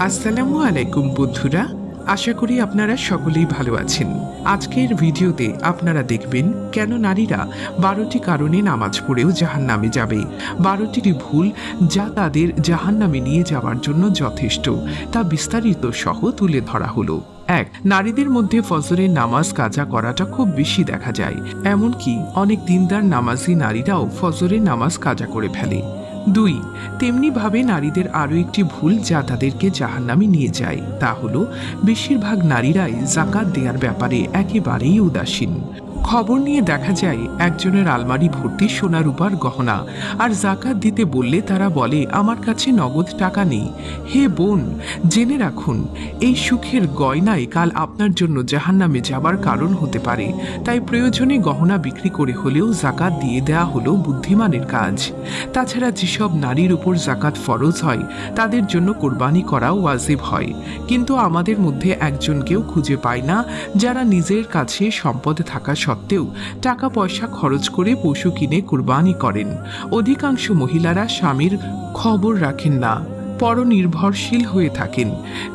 আসসালামু আলাইকুম, বন্ধুরা। আশা করি আপনারা সকলেই ভালো আছেন। আজকের ভিডিওতে আপনারা দেখবেন কেন নারীরা বারোটি কারণে নামাজ পড়েও জাহান নামে যাবে। বারোটি ভুল যা তাদের জাহান নামে নিয়ে যাওয়ার জন্য যথেষ্ট, তা বিস্তারিত সহ তুলে ধরা হলো। এক, নারীদের মধ্যে ফজরের নামাজ কাজা করাটা খুব বেশি দেখা যায়। এমনকি অনেক দিনদার নামাজি নারীরাও ফজরের নামাজ কাজা করে ফেলে। দুই তেমনিভাবে নারীদের আরও একটি ভুল যা তাদেরকে জাহান্নামে নিয়ে যায়, তা হল, বেশিরভাগ নারীরাই জাকাত দেওয়ার ব্যাপারে একেবারেই উদাসীন। খবর নিয়ে দেখা যায়, একজনের আলমারি ভর্তি সোনা রূপার গহনা। আর জাকাত দিতে বললে তারা বলে, আমার কাছে নগদ টাকা নেই। হে বোন, জেনে রাখুন, এই সুখের গয়নাই কাল আপনার জন্য জাহান্নামে যাবার কারণ হতে পারে। তাই প্রয়োজনে গহনা বিক্রি করে হলেও জাকাত দিয়ে দেওয়া হলো বুদ্ধিমানের কাজ। তাছাড়া যেসব নারীর উপর জাকাত ফরজ হয়, তাদের জন্য কোরবানি করাও ওয়াজিব হয়। কিন্তু আমাদের মধ্যে একজনকেও খুঁজে পায় না, যারা নিজের কাছে সম্পদ থাকা সত্ত্বেও টাকা পয়সা খরচ করে পশু কিনে কোরবানি করেন। অধিকাংশ মহিলারা স্বামীর খবর রাখেন না, পরনির্ভরশীল হয়ে থাকেন।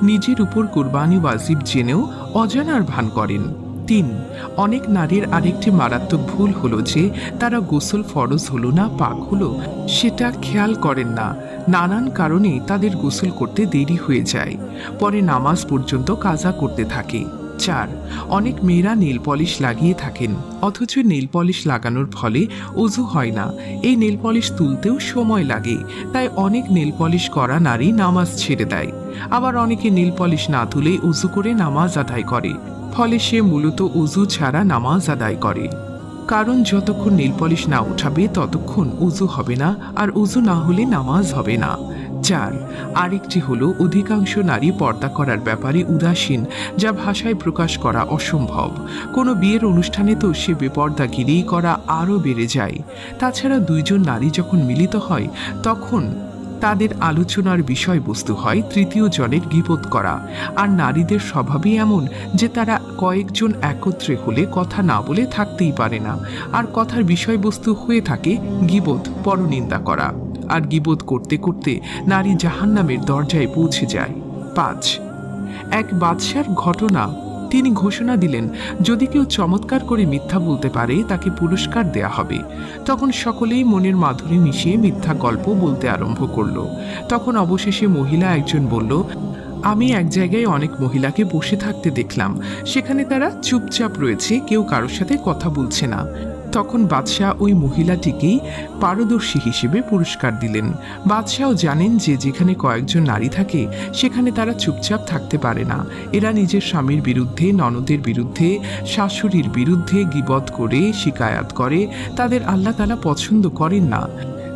নিজের উপর কোরবানি ওয়াজিব জেনেও অজানার ভান করেন। তিন, অনেক নারীর আরেকটি মারাত্মক ভুল হলো যে তারা গোসল ফরজ হলো না, পাক হলো, সেটা খেয়াল করেন না। নানান কারণে তাদের গোসল করতে দেরি হয়ে যায়। পরে নামাজ পর্যন্ত কাজা করতে থাকে। চার। অনেক মেয়েরা নেল পলিশ লাগিয়ে থাকেন, অথচ নেল পলিশ লাগানোর ফলে অজু হয় না। এই নেল পলিশ তুলতেও সময় লাগে, তাই অনেক নেল পলিশ করা নারী নামাজ ছেড়ে দেয়। আবার অনেকে নেল পলিশ না তুলে উজু করে নামাজ আদায় করে, ফলে সে মূলত উজু ছাড়া নামাজ আদায় করে। কারণ যতক্ষণ নেল পলিশ না উঠাবে, ততক্ষণ উজু হবে না, আর উজু না হলে নামাজ হবে না। চার আরেকটি হলো, অধিকাংশ নারী পর্দা করার ব্যাপারে উদাসীন, যা ভাষায় প্রকাশ করা অসম্ভব। কোনো বিয়ের অনুষ্ঠানে তো সে বেপর্দাগিরি করা আরও বেড়ে যায়। তাছাড়া দুইজন নারী যখন মিলিত হয়, তখন তাদের আলোচনার বিষয়বস্তু হয় তৃতীয় জনের গিবোধ করা। আর নারীদের স্বভাবই এমন যে তারা কয়েকজন একত্রে হলে কথা না বলে থাকতেই পারে না। আর কথার বিষয়বস্তু হয়ে থাকে গিবোধ, পরনিন্দা করা। আর গিবোধ করতে করতে নারী জাহান্নামের দরজায় পৌঁছে যায়। পাঁচ। এক বাদশার ঘটনা। তিনি ঘোষণা দিলেন, যদি কেউ চমৎকার করে মিথ্যা বলতে পারে, তাকে পুরস্কার দেয়া হবে। তখন সকলেই মনের মাধুরী মিশিয়ে মিথ্যা গল্প বলতে আরম্ভ করল। তখন অবশেষে মহিলা একজন বলল, আমি এক জায়গায় অনেক মহিলাকে বসে থাকতে দেখলাম। সেখানে তারা চুপচাপ রয়েছে, কেউ কারোর সাথে কথা বলছে না। তখন বাদশাহ ওই মহিলাটিকেই পারদর্শী হিসেবে পুরস্কার দিলেন। বাদশাহও জানেন যে যেখানে কয়েকজন নারী থাকে, সেখানে তারা চুপচাপ থাকতে পারে না। এরা নিজের স্বামীর বিরুদ্ধে, ননদের বিরুদ্ধে, শাশুড়ির বিরুদ্ধে গিবত করে, শিকায়াত করে, তাদের আল্লাহ তালা পছন্দ করেন না।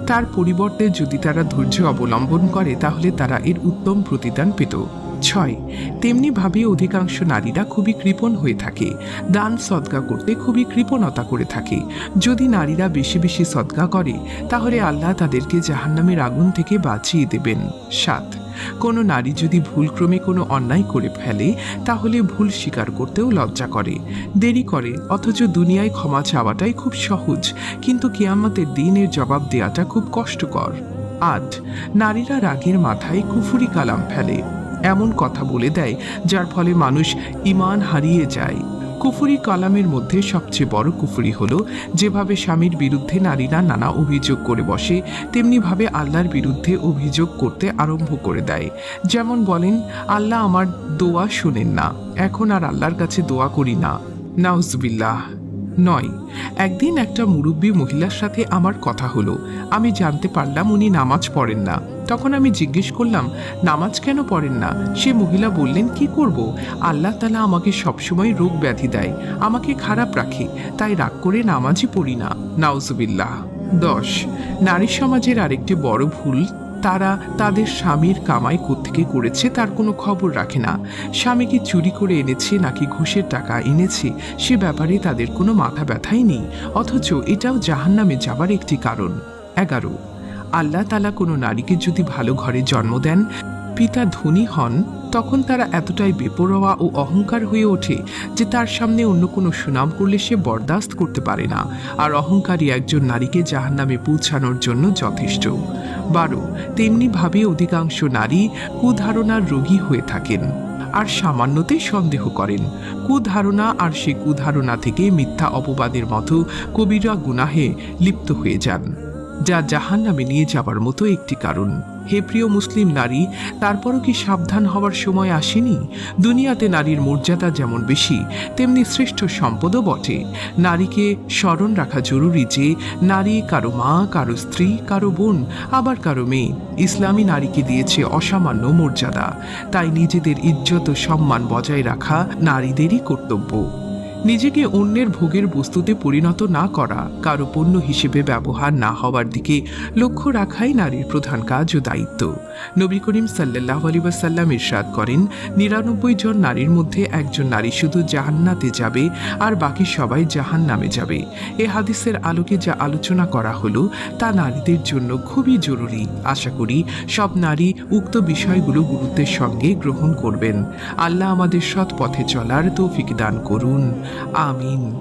তার পরিবর্তে যদি তারা ধৈর্য অবলম্বন করে, তাহলে তারা এর উত্তম প্রতিদান পেত। ছয় তেমনিভাবে অধিকাংশ নারীরা খুবই কৃপণ হয়ে থাকে। দান সদকা করতে খুবই কৃপণতা করে থাকে। যদি নারীরা বেশি বেশি সদকা করে, তাহলে আল্লাহ তাদেরকে জাহান্নামের আগুন থেকে বাঁচিয়ে দেবেন। সাত। কোনো নারী যদি ভুলক্রমে কোনো অন্যায় করে ফেলে, তাহলে ভুল স্বীকার করতেও লজ্জা করে। দেরি করে, অথচ দুনিয়ায় ক্ষমা চাওয়াটাই খুব সহজ। কিন্তু কেয়ামতের দিনের জবাব দেওয়াটা খুব কষ্টকর। আট। নারীরা রাগের মাথায় কুফুরি কালাম ফেলে। এমন কথা বলে দেয়, যার ফলে মানুষ ইমান হারিয়ে যায়। কুফুরি কালামের মধ্যে সবচেয়ে বড় কুফুরি হলো, যেভাবে স্বামীর বিরুদ্ধে নারীরা নানা অভিযোগ করে বসে, তেমনিভাবে আল্লাহর বিরুদ্ধে অভিযোগ করতে আরম্ভ করে দেয়। যেমন বলেন, আল্লাহ আমার দোয়া শোনেন না, এখন আর আল্লাহর কাছে দোয়া করি না। নাউজবিল্লাহ। নয়। একদিন একটা মুরব্বী মহিলার সাথে আমার কথা হলো। আমি জানতে পারলাম উনি নামাজ পড়েন না। তখন আমি জিজ্ঞেস করলাম, নামাজ কেন পড়েন না? সে মহিলা বললেন, কি করব? আল্লাহ তালা আমাকে সবসময় রোগ ব্যাধি দেয়। আমাকে খারাপ রাখে, তাই রাগ করে নামাজই পড়ি না। নাউজুবিল্লাহ। দশ। নারী সমাজের আরেকটি বড় ভুল তারা তাদের স্বামীর কামাই কোত্থেকে করেছে তার কোনো খবর রাখে না। স্বামীকে চুরি করে এনেছে নাকি ঘুষের টাকা এনেছে, সে ব্যাপারে তাদের কোনো মাথা ব্যথাই নেই। অথচ এটাও জাহান্নামে যাবার একটি কারণ। এগারো। আল্লাহ তালা কোনো নারীকে যদি ভালো ঘরে জন্ম দেন পিতা ধনী হন, তখন তারা এতটাই বেপরোয়া ও অহংকার হয়ে ওঠে যে তার সামনে অন্য কোনো সুনাম করলে সে বরদাস্ত করতে পারে না। আর অহংকারী একজন নারীকে জাহান্নামে পৌঁছানোর জন্য যথেষ্ট। বারো তেমনিভাবে অধিকাংশ নারী কুধারণার রোগী হয়ে থাকেন। আর সামান্যতেই সন্দেহ করেন। কুধারণা আর সে কুধারণা থেকে মিথ্যা অপবাদের মতো কবিরা গুনাহে লিপ্ত হয়ে যান। যা জাহান নামে নিয়ে যাবার মতো একটি কারণ। হে প্রিয় মুসলিম নারী, তারপরও কি সাবধান হওয়ার সময় আসেনি? দুনিয়াতে নারীর মর্যাদা যেমন বেশি, তেমনি শ্রেষ্ঠ সম্পদও বটে। নারীকে স্মরণ রাখা জরুরি যে, নারী কারও মা, কারও স্ত্রী, কারও বোন, আবার কারও মেয়ে, ইসলামী নারীকে দিয়েছে অসামান্য মর্যাদা। তাই নিজেদের ইজ্জত ও সম্মান বজায় রাখা নারীদেরই কর্তব্য। নিজেকে অন্যের ভোগের বস্তুতে পরিণত না করা, কারও পণ্য হিসেবে ব্যবহার না হওয়ার দিকে লক্ষ্য রাখাই নারীর প্রধান কাজ ও দায়িত্ব। নবী করিম সাল্লাহ আলী ওয়াসাল্লাম ইরশাদ করেন, নিরানব্বই জন নারীর মধ্যে একজন নারী শুধু জাহান্নাতে যাবে আর বাকি সবাই জাহান নামে যাবে। এ হাদিসের আলোকে যা আলোচনা করা হলো, তা নারীদের জন্য খুবই জরুরি। আশা করি সব নারী উক্ত বিষয়গুলো গুরুত্বের সঙ্গে গ্রহণ করবেন। আল্লাহ আমাদের সৎ পথে চলার তৌফিক দান করুন। 阿明。